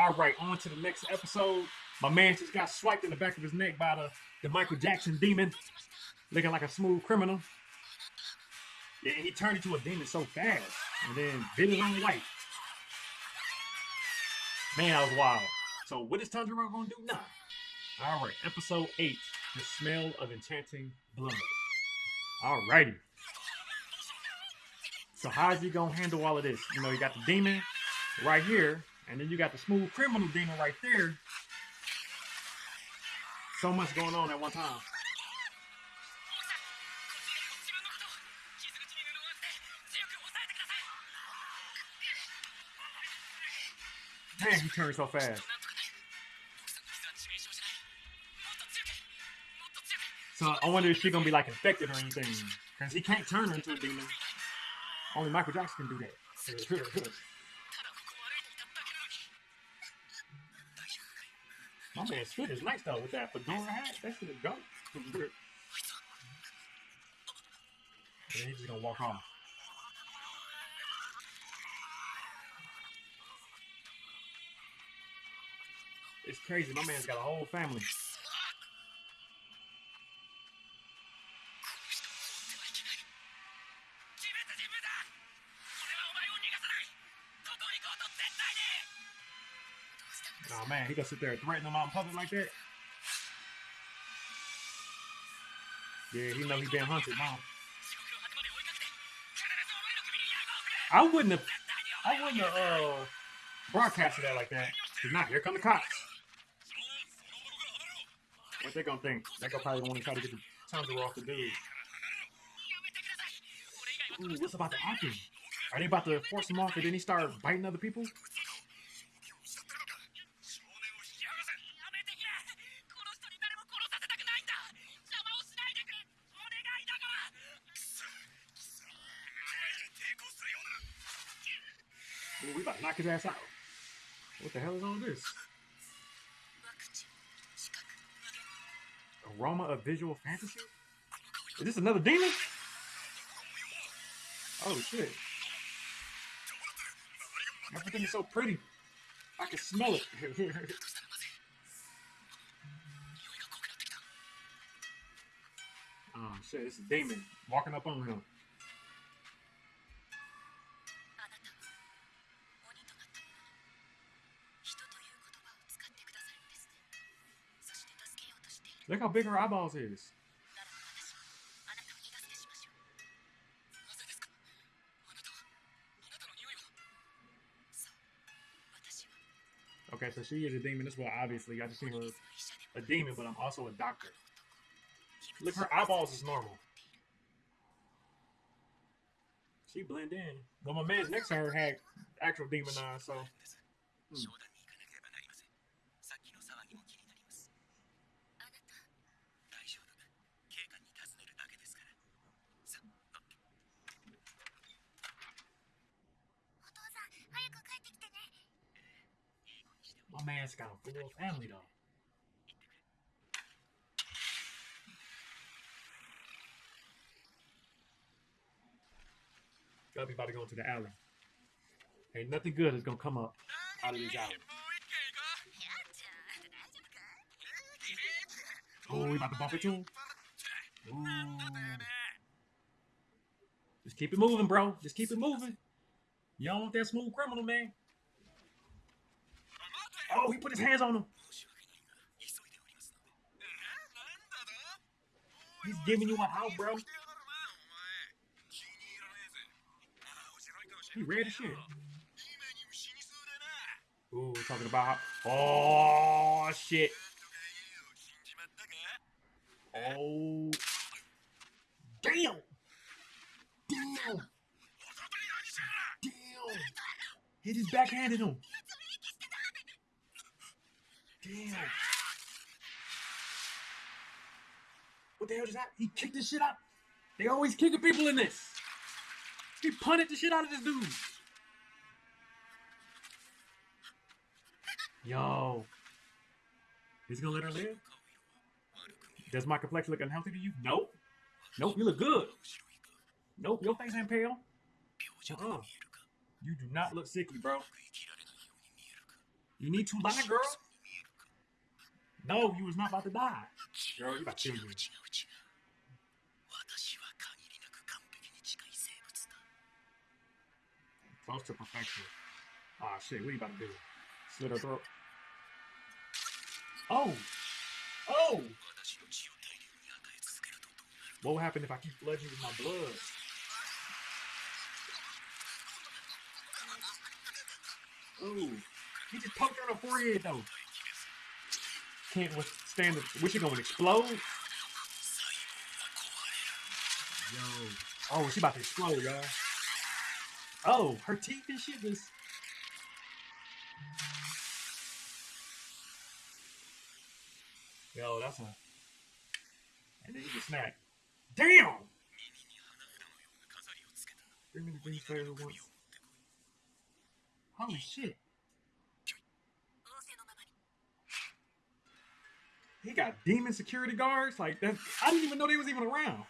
All right, on to the next episode. My man just got swiped in the back of his neck by the, the Michael Jackson demon, looking like a smooth criminal. Yeah, he turned into a demon so fast, and then bit his own wife. Man, that was wild. So, what is Tanjiro gonna do now? All right, episode eight: the smell of enchanting blood. All righty. So, how's he gonna handle all of this? You know, you got the demon right here, and then you got the smooth criminal demon right there. So much going on at one time. Man, he turned so fast. So I wonder if she's gonna be like infected or anything. Because he can't turn into a demon. Only Michael Jackson can do that. My man's fit is nice though with that fedora hat. That shit is dope. and he's just gonna walk off. It's crazy. My man's got a whole family. Gonna sit there and threaten them out in public like that? Yeah, he know he been hunted now. I wouldn't have, I wouldn't have uh, broadcasted that like that. Cause now here come the cops. What they gonna think? They gonna probably want to try to get the Tanjiro off the dude. Ooh, what's about to happen? Are they about to force him off and then he start biting other people? His ass out. What the hell is all this? Aroma of visual fantasy? Is this another demon? Oh shit. Everything is so pretty. I can smell it. oh shit, it's a demon walking up on him. Look how big her eyeballs is. Okay, so she is a demon as well. Obviously, I just seen her a demon, but I'm also a doctor. Look, her eyeballs is normal. She blend in. But my man's next to her had actual demon eyes, so. Hmm. My man's got a full family though. Gotta be about to go into the alley. Ain't nothing good is gonna come up out of this alley. Oh, we about to bump into him? Ooh. Just keep it moving, bro. Just keep it moving. You don't want that smooth criminal, man. Oh, he put his hands on him. He's giving you a out, bro. He read the shit. Ooh, talking about oh shit. Oh damn. Damn. Damn. He just backhanded him. Damn. What the hell is that? He kicked the shit out. They always kicking people in this. He punted the shit out of this dude. Yo. He's gonna let her live? Does my complexion look unhealthy to you? Nope. Nope, you look good. Nope, your face ain't pale. Uh-uh. You do not look sickly, bro. You need to lie, girl. No, you was not about to die. Girl, you about to kill you. Close to perfection. Ah, oh, shit, what are you about to do? Slit her throat. Oh! Oh! What will happen if I keep flooding you with my blood? Oh, He just poked her in the forehead, though can't withstand it. What she gonna explode? Yo. Oh, she about to explode, y'all. Oh, her teeth and shit just. Yo, that's a. And then you just snack. Damn! Bring me the green flavor once. Holy shit. He got demon security guards. Like that, I didn't even know they was even around.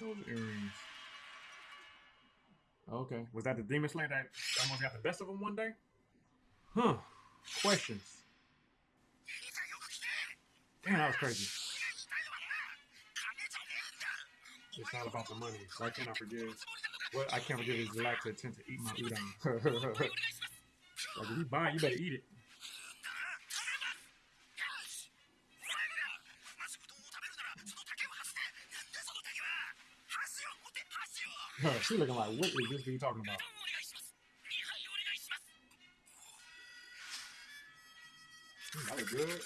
Those earrings. Okay. Was that the demon slayer that almost got the best of him one day? Huh. Questions. Damn, that was crazy. It's not about the money. Why can't I forgive? What I can't forgive is the lack of attempt to eat my udon. Like if you buying, you better eat it. Huh, she looking like Whitley. This is what talking about. That was good.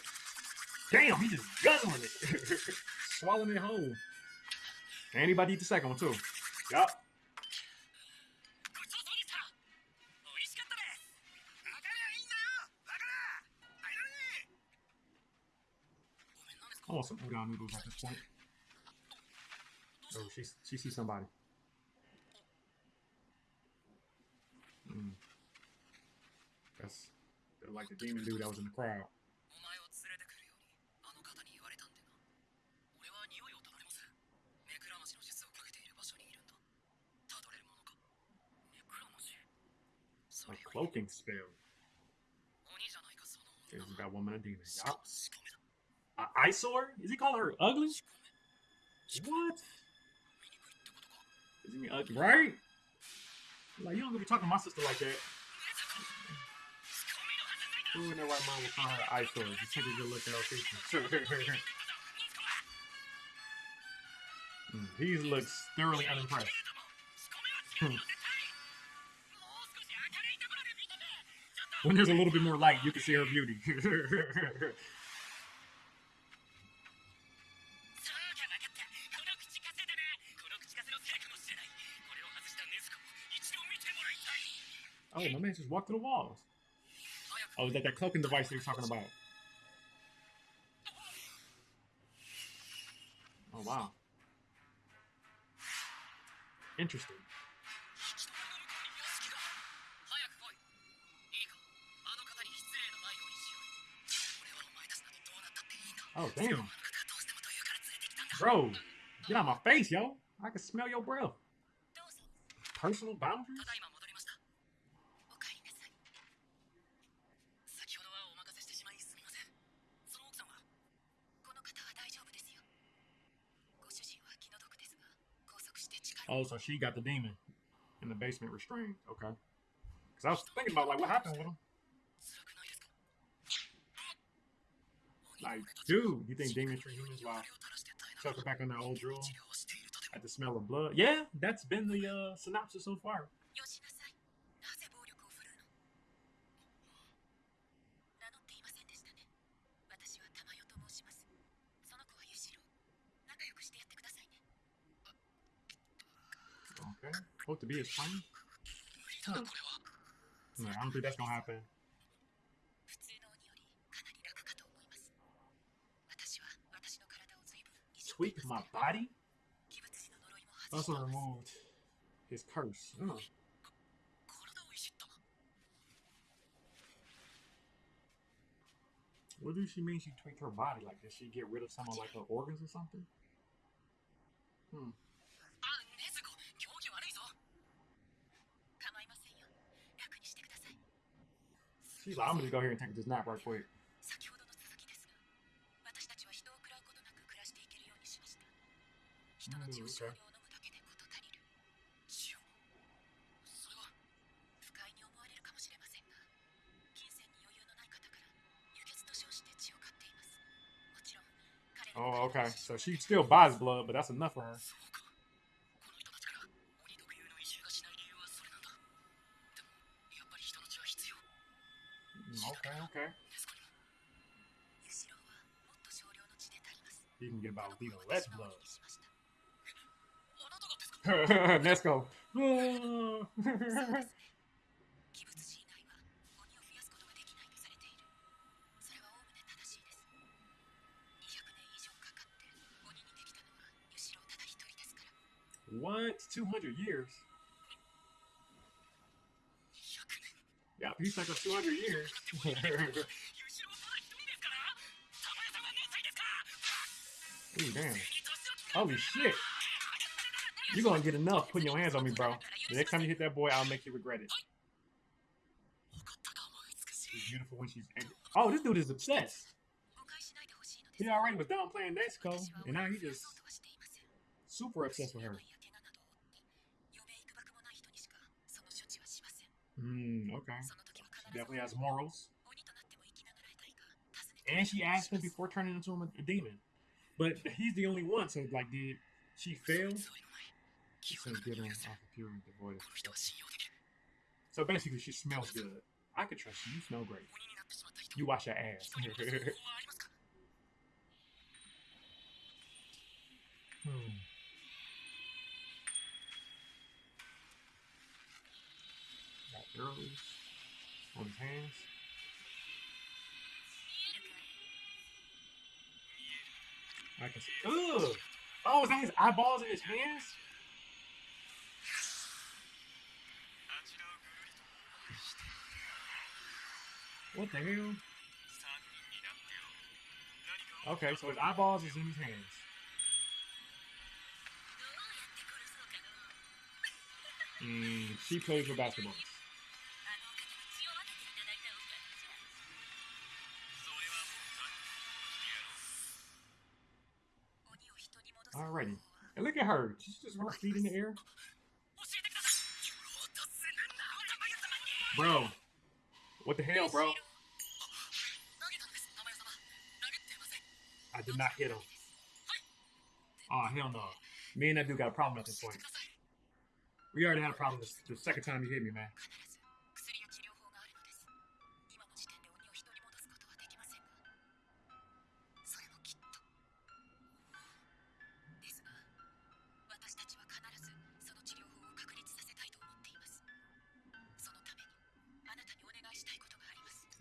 Damn, he just guzzling it. Swallowing it whole. Anybody eat the second one, too. Yup. some udon noodles at this point. Oh, she, she sees somebody. Mm. That's like the demon dude that was in the crowd. A cloaking spell. Is that woman a demon. Yep uh, eyesore? Is he calling her ugly? What? Is he ugly? Right? Like you don't gonna be talking to my sister like that. Who in their right mind would call her eyesore? Just take a good look at her face. he looks thoroughly unimpressed. when there's a little bit more light, you can see her beauty. Oh, my man just walked through the walls. Oh, is that that cloaking device you're talking about? Oh, wow. Interesting. Oh, damn. Bro, get out my face, yo. I can smell your breath. Personal boundaries? Oh, so she got the demon in the basement restrained. Okay. Because I was thinking about like what happened with him. Like, dude, you think demons treat humans like chucking back on that old drill at the smell of blood? Yeah, that's been the uh, synopsis so far. Okay. Hope to be is fine. I don't think that's gonna happen. Tweak my body? Also removed his curse. Hmm. What does she mean she tweaked her body? Like, did she get rid of some of, like, her organs or something? Hmm. Jeez, I'm gonna go here and take this nap right quick. Oh, okay. So she still buys blood, but that's enough for her. Okay, okay. You can get by with even less blood. Let's go. what? 200 years? Yeah, he's like a 200 years. Ooh, damn. Holy shit. You're gonna get enough putting your hands on me, bro. The next time you hit that boy, I'll make you regret it. She's beautiful when she's angry. Oh, this dude is obsessed. He already was downplaying Nezuko, and now he just super obsessed with her. Mm, okay. She definitely has morals. And she asked him before turning into him a, demon. But he's the only one, so like, did she fail? So basically, she smells good. I could trust you. You smell great. You wash your ass. hmm. hmm. girlies on his hands. I can see. Ugh! Oh, is that his eyeballs in his hands? What the hell? Okay, so his eyeballs is in his hands. Mm, she plays with basketballs. already. And look at her. She's just her feet in the air. Bro. What the hell, bro? I did not hit him. Oh, hell no. Me and that dude got a problem at this point. We already had a problem the second time you hit me, man.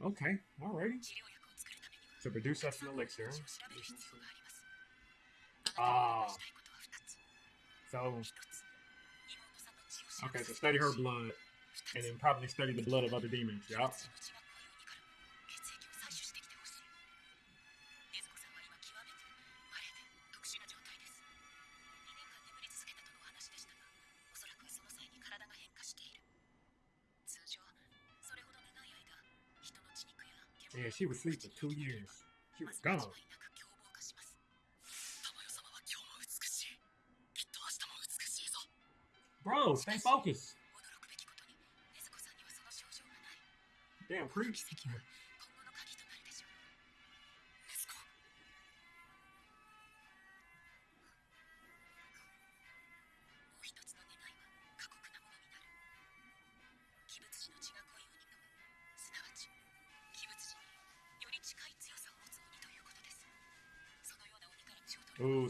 Okay, alrighty. To produce us an elixir. Ah. So. Okay, so study her blood, and then probably study the blood of other demons. Yup. Yeah, she was sleeping for two years. She was gone. Bro, stay focused. Damn, preach.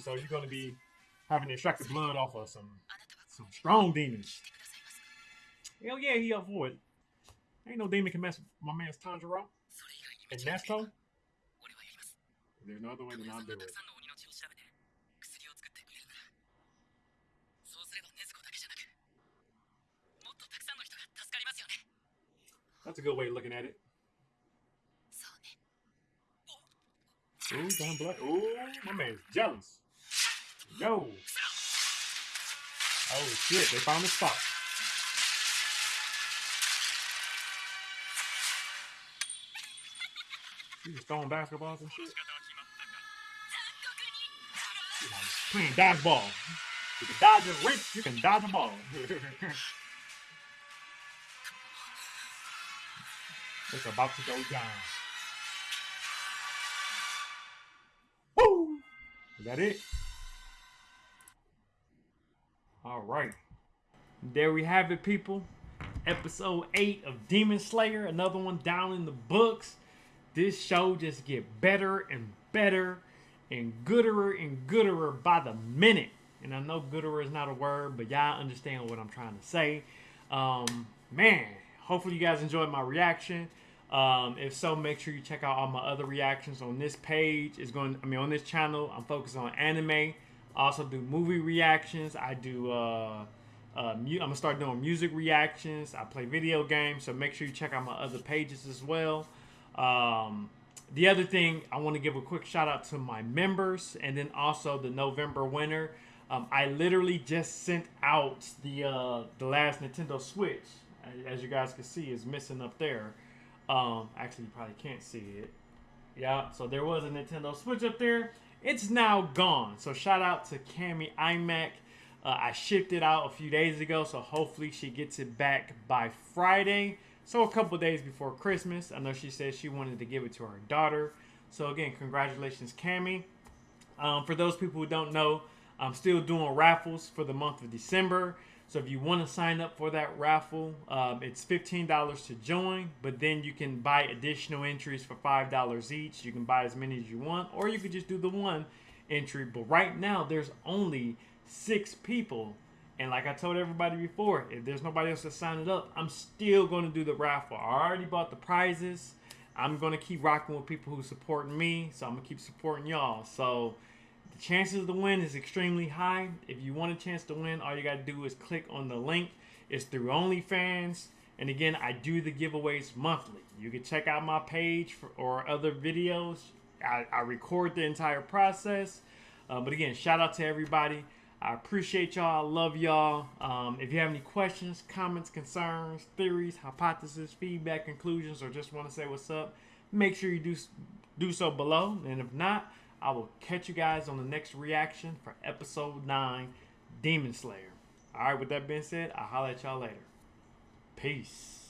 so you're going to be having to extract the blood off of some some strong demons. Hell yeah, he up for it. Ain't no demon can mess with my man's Tanjiro. And Nesto? There's no other way to not do it. That's a good way of looking at it. Ooh, damn Blood. Ooh, my man's jealous. Yo. Oh shit, they found the spot. You just throwing basketballs and shit. Playing dodgeball. You can dodge a wrench, you can dodge a ball. it's about to go down. Woo! Is that it? Right. There we have it, people. Episode 8 of Demon Slayer. Another one down in the books. This show just get better and better and gooder and gooder by the minute. And I know gooder is not a word, but y'all understand what I'm trying to say. Um, man, hopefully you guys enjoyed my reaction. Um, if so, make sure you check out all my other reactions on this page. It's going, I mean, on this channel, I'm focused on anime. I also do movie reactions. I do. Uh, uh, I'm gonna start doing music reactions. I play video games, so make sure you check out my other pages as well. Um, the other thing, I want to give a quick shout out to my members, and then also the November winner. Um, I literally just sent out the uh, the last Nintendo Switch, as you guys can see, is missing up there. Um, actually, you probably can't see it. Yeah, so there was a Nintendo Switch up there. It's now gone. So shout out to Cami iMac. Uh, I shipped it out a few days ago, so hopefully she gets it back by Friday. So a couple days before Christmas. I know she said she wanted to give it to her daughter. So again, congratulations, Cami. Um, for those people who don't know, I'm still doing raffles for the month of December. So if you want to sign up for that raffle, um, it's $15 to join, but then you can buy additional entries for $5 each. You can buy as many as you want, or you could just do the one entry. But right now, there's only six people. And like I told everybody before, if there's nobody else to sign it up, I'm still going to do the raffle. I already bought the prizes. I'm going to keep rocking with people who support me, so I'm going to keep supporting y'all. So the chances to win is extremely high. If you want a chance to win, all you got to do is click on the link. It's through OnlyFans. And again, I do the giveaways monthly. You can check out my page for, or other videos. I, I record the entire process. Uh, but again, shout out to everybody. I appreciate y'all. I love y'all. Um, if you have any questions, comments, concerns, theories, hypotheses, feedback, conclusions, or just want to say what's up, make sure you do do so below. And if not, I will catch you guys on the next reaction for episode 9 Demon Slayer. All right, with that being said, I'll holler at y'all later. Peace.